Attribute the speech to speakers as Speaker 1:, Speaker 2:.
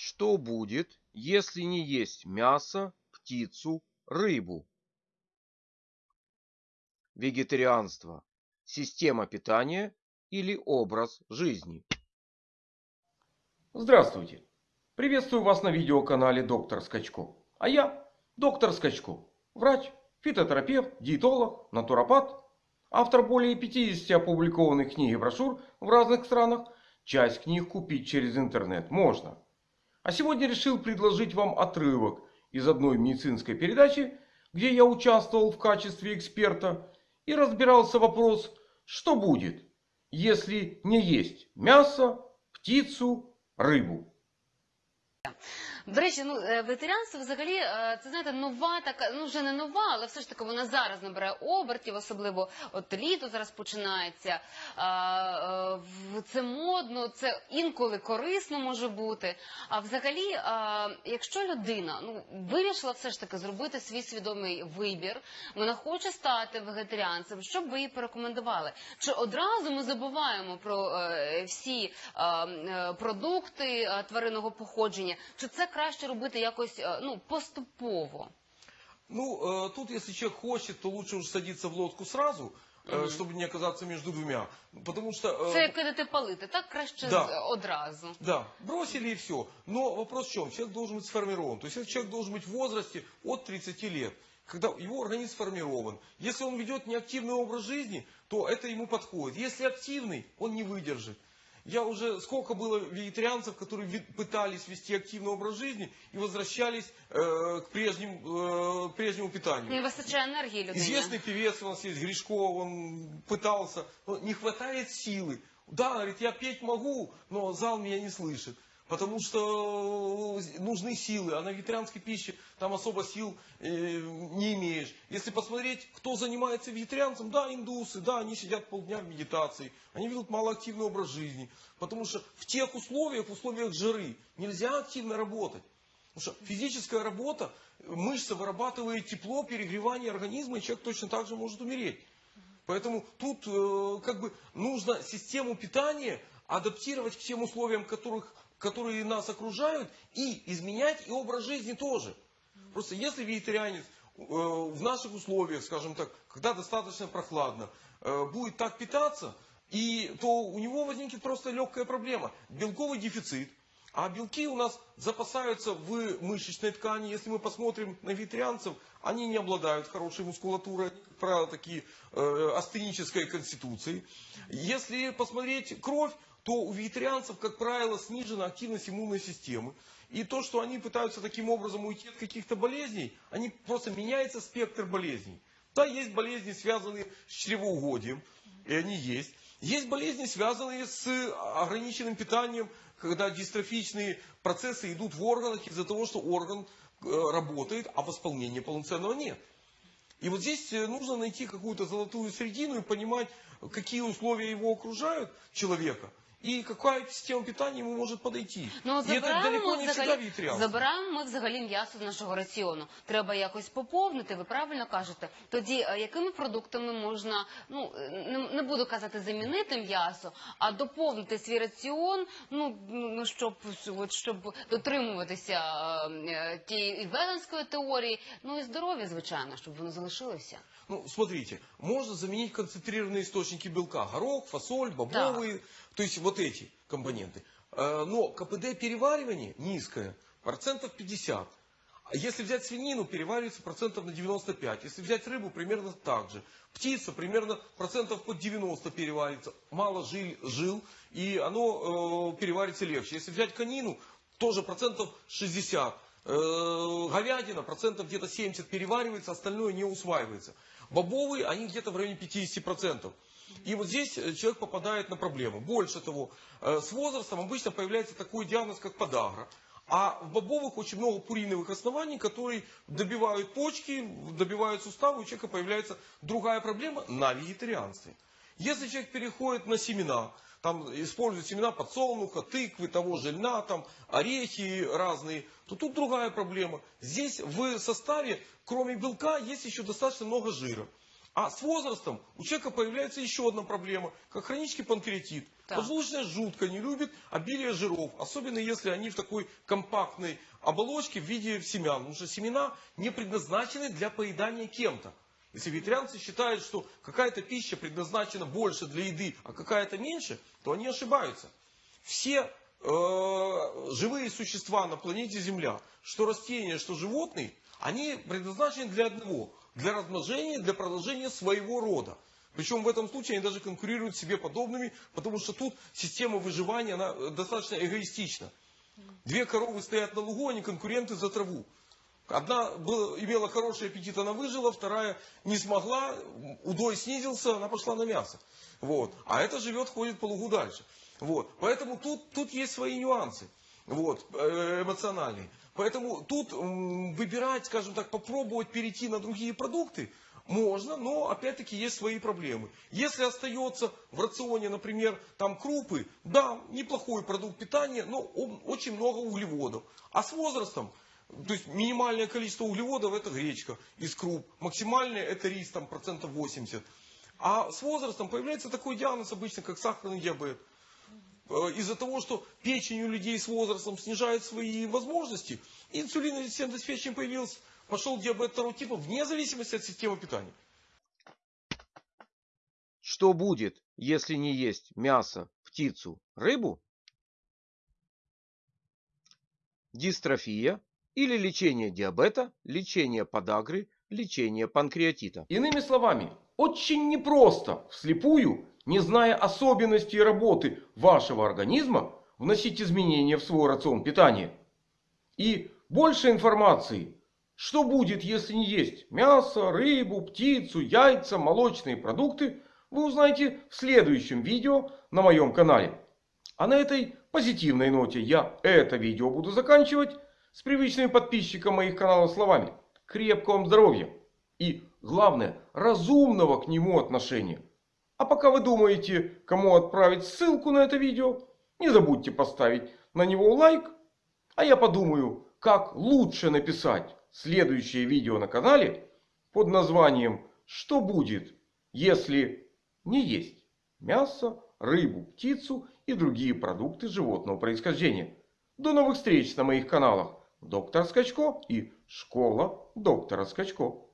Speaker 1: Что будет, если не есть мясо, птицу, рыбу? Вегетарианство. Система питания или образ жизни?
Speaker 2: Здравствуйте! Приветствую вас на видеоканале Доктор Скачко. А я доктор Скачко. Врач, фитотерапевт, диетолог, натуропат. Автор более 50 опубликованных книг и брошюр в разных странах. Часть книг купить через интернет можно. А сегодня решил предложить вам отрывок из одной медицинской передачи, где я участвовал в качестве эксперта и разбирался вопрос, что будет, если не есть мясо, птицу, рыбу.
Speaker 3: До речі, ну е, вегетаріанство взагалі е, це знаєте нова така, ну вже не нова, але все ж таки вона зараз набирає обертів, особливо от літо зараз починається. Е, це модно, це інколи корисно може бути. А взагалі, якщо людина ну вирішила все ж таки зробити свій свідомий вибір, вона хоче стати вегетаріанцем, що б ви їй порекомендували? Чи одразу ми забуваємо про всі продукти тваринного походження? Чи це краще робити якось ну, поступово?
Speaker 4: Ну, э, тут, если человек хочет, то лучше уже садиться в лодку сразу, э, чтобы не оказаться между двумя. Потому что... э,
Speaker 3: Це як кидати палити, так краще
Speaker 4: Да.
Speaker 3: одразу.
Speaker 4: Да, бросили и все. Но вопрос в чем? Человек должен быть сформирован. То есть этот человек должен быть в возрасте от 30 лет, когда его организм сформирован. Если он ведет неактивный образ жизни, то это ему подходит. Если активный, он не выдержит. Я уже, сколько было вегетарианцев, которые ви- пытались вести активный образ жизни и возвращались э, к прежним, э, прежнему питанию.
Speaker 3: Не вистачає енергії людині.
Speaker 4: Известный певец у нас есть, Гришков, он пытался, но не хватает силы. Да, говорит, я петь могу, но зал меня не слышит. Потому что нужны силы, а на вегетарианской пище там особо сил э, не имеешь. Если посмотреть, кто занимается вегетарианцем, да, индусы, да, они сидят полдня в медитации, они ведут малоактивный образ жизни. Потому что в тех условиях, в условиях жары, нельзя активно работать. Потому что физическая работа, мышца вырабатывает тепло, перегревание организма, и человек точно так же может умереть. Поэтому тут э, как бы нужно систему питания адаптировать к тем условиям, которых, которые нас окружают, и изменять и образ жизни тоже. Просто если вегетарианец э, в наших условиях, скажем так, когда достаточно прохладно, э, будет так питаться, и, то у него возникнет просто легкая проблема. Белковый дефицит. А белки у нас запасаются в мышечной ткани. Если мы посмотрим на вегетарианцев, они не обладают хорошей мускулатурой, они, как правило, такие э, астенической конституции. Если посмотреть кровь, то у вегетарианцев, как правило, снижена активность иммунной системы. И то, что они пытаются таким образом уйти от каких-то болезней, они просто меняется спектр болезней. Да, есть болезни, связанные с чревоугодием, и они есть. Есть болезни, связанные с ограниченным питанием, когда дистрофичные процессы идут в органах из-за того, что орган э, работает, а восполнения полноценного нет. И вот здесь э, нужно найти какую-то золотую середину и понимать, какие условия его окружают, человека, і яка система питання йому може подойти.
Speaker 3: Ну,
Speaker 4: це
Speaker 3: забираємо
Speaker 4: далеко не
Speaker 3: взагалі,
Speaker 4: вегетаріанство.
Speaker 3: забираємо ми взагалі м'ясо з нашого раціону. Треба якось поповнити, ви правильно кажете. Тоді е, якими продуктами можна, ну е, не, не буду казати замінити м'ясо, а доповнити свій раціон, ну, ну щоб, от, щоб дотримуватися е, е, тієї і веганської теорії, ну і здоров'я, звичайно, щоб воно залишилося.
Speaker 4: Ну, смотрите, можно заменить концентрированные источники белка. Горох, фасоль, бобовые, то есть вот эти компоненты. Э, Но КПД переваривания низкое, процентов 50. А если взять свинину, переваривается процентов на 95. Если взять рыбу, примерно так же. Птица примерно процентов под 90 переварится. Мало жил, жил и оно э, переварится легче. Если взять конину, тоже процентов 60. Э, говядина процентов где-то 70 переваривается, остальное не усваивается. Бобовые, они где-то в районе 50%. И вот здесь э, человек попадает на проблему. Больше того, э, с возрастом обычно появляется такой диагноз, как подагра. А в бобовых очень много пуриновых оснований, которые добивают почки, добивают суставы, у человека появляется другая проблема на вегетарианстве. Если человек переходит на семена, там используют семена подсолнуха, тыквы, того же льна, там орехи разные, то тут другая проблема. Здесь в составе, кроме белка, есть еще достаточно много жира. А с возрастом у человека появляется еще одна проблема, как хронический панкреатит.
Speaker 3: Так.
Speaker 4: Поджелудочная жутко не любит обилие жиров, особенно если они в такой компактной оболочке в виде семян. Потому что семена не предназначены для поедания кем-то. Если вегетарианцы считают, что какая-то пища предназначена больше для еды, а какая-то меньше, то они ошибаются. Все э, живые существа на планете Земля, что растения, что животные, они предназначены для одного. Для размножения, для продолжения своего рода. Причем в этом случае они даже конкурируют себе подобными, потому что тут система выживания она э, достаточно эгоистична. Две коровы стоят на лугу, они конкуренты за траву. Одна была, имела хороший аппетит, она выжила, вторая не смогла, удой снизился, она пошла на мясо. Вот. А эта живет, ходит по лугу дальше. Вот. Поэтому тут, тут есть свои нюансы вот, э, эмоциональные. Поэтому тут выбирать, скажем так, попробовать перейти на другие продукты можно, но опять-таки есть свои проблемы. Если остается в рационе, например, там крупы, да, неплохой продукт питания, но очень много углеводов. А с возрастом, то есть минимальное количество углеводов это гречка из круп, максимальное это рис, там процентов 80. А с возрастом появляется такой диагноз обычно, как сахарный диабет. Э, Из-за того, что печень у людей с возрастом снижает свои возможности, инсулинорезистентность печени появилась, пошел диабет второго типа вне зависимости от системы питания.
Speaker 1: Что будет, если не есть мясо, птицу, рыбу? Дистрофия или лечение диабета, лечение подагры, лечение панкреатита.
Speaker 2: Иными словами, очень непросто вслепую, не зная особенностей работы вашего организма, вносить изменения в свой рацион питания. И больше информации, что будет, если не есть мясо, рыбу, птицу, яйца, молочные продукты, вы узнаете в следующем видео на моем канале. А на этой позитивной ноте я это видео буду заканчивать с привычными подписчикам моих каналов словами. Крепкого вам здоровья! И главное, разумного к нему отношения. А пока вы думаете, кому отправить ссылку на это видео, не забудьте поставить на него лайк. А я подумаю, как лучше написать следующее видео на канале под названием «Что будет, если не есть мясо, рыбу, птицу и другие продукты животного происхождения». До новых встреч на моих каналах Доктор Скачко и Школа доктора Скачко.